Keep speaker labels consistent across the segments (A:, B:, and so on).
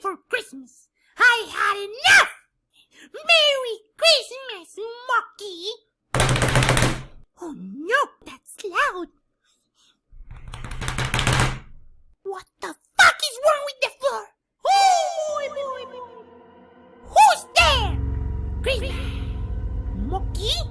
A: for Christmas. I had enough! Merry Christmas, Monkey! Oh no, that's loud. What the fuck is wrong with the floor? Who's there? Christmas. Monkey?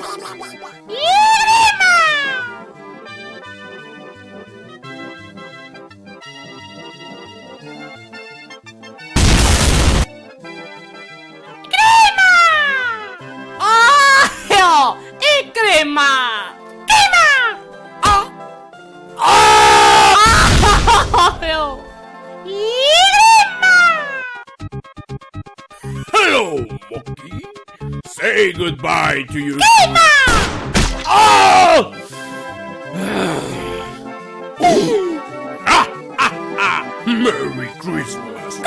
A: ¡Ah!
B: Say goodbye to your. Oh! ah, ah, ah. Merry Christmas.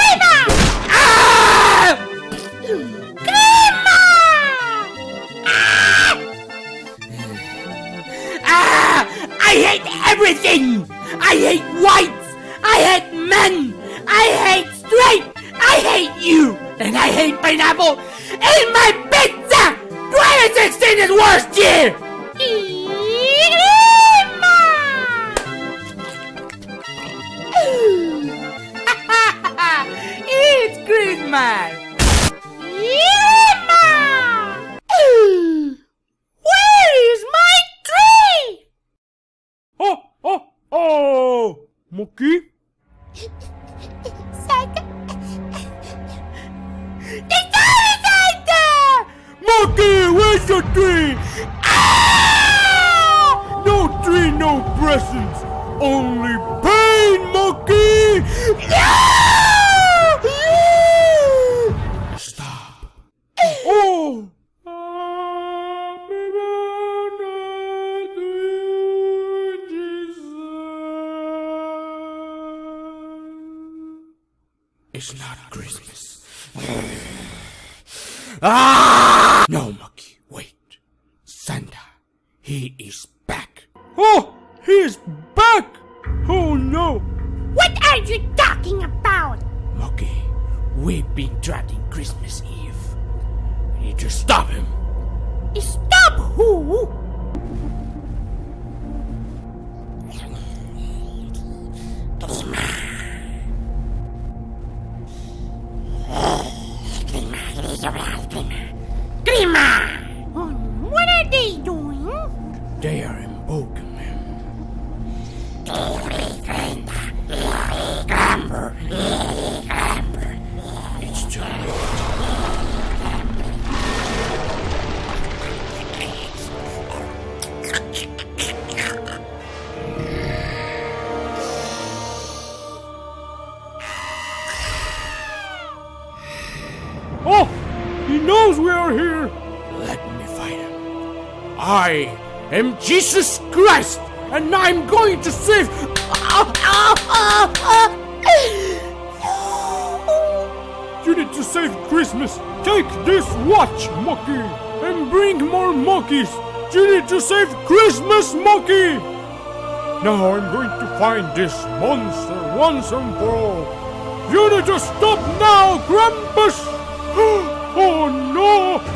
C: ¡Ah! Ah! I hate everything! I hate whites! I hate men! I hate straight! I hate you! And I hate pineapple in my! 2016 is worst year! it's Christmas!
A: Where is my tree?
B: Oh, oh, oh! Monkey?
A: Ah!
B: No tree, no presents. Only pain, Monkey! Stop. Oh! Birthday to you, Jesus. It's not Christmas. ah! No, he is back. Oh, he is back! Oh no!
A: What are you talking about?
B: Monkey, we've been trapped in Christmas Eve. We need to stop him.
A: Stop who? They
B: are invoking him. It's too late. Oh! He knows we are here! Let me fight him. I am Jesus Christ, and I'm going to save. You need to save Christmas. Take this watch, Monkey, and bring more monkeys. You need to save Christmas, Monkey. Now I'm going to find this monster once and for all. You need to stop now, Krampus! Oh no!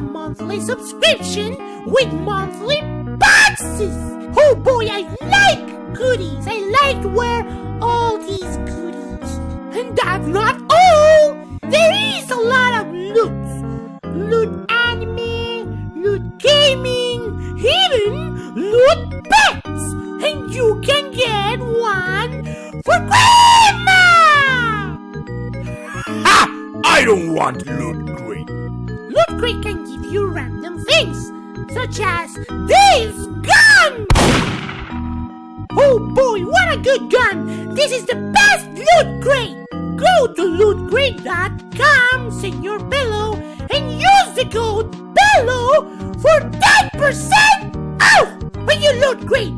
A: monthly subscription with monthly boxes. Oh boy, I like goodies. I like where all these goodies. And that's not all. There is a lot of loot. Loot anime, loot gaming, even loot pets. And you can get one for Grandma!
C: Ha! I
B: don't want loot Crate
A: can give you random things, such as this gun! Oh boy, what a good gun! This is the best Loot Crate! Go to lootcrate.com, your Bello, and use the code BELLO for 10% off when you loot crate!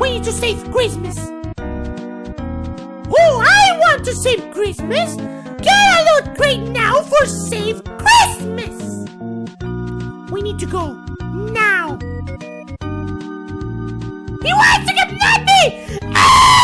A: We need to save Christmas. Oh, I want to save Christmas. Get out loot now for save Christmas. We need to go now. He wants to get me! Ah!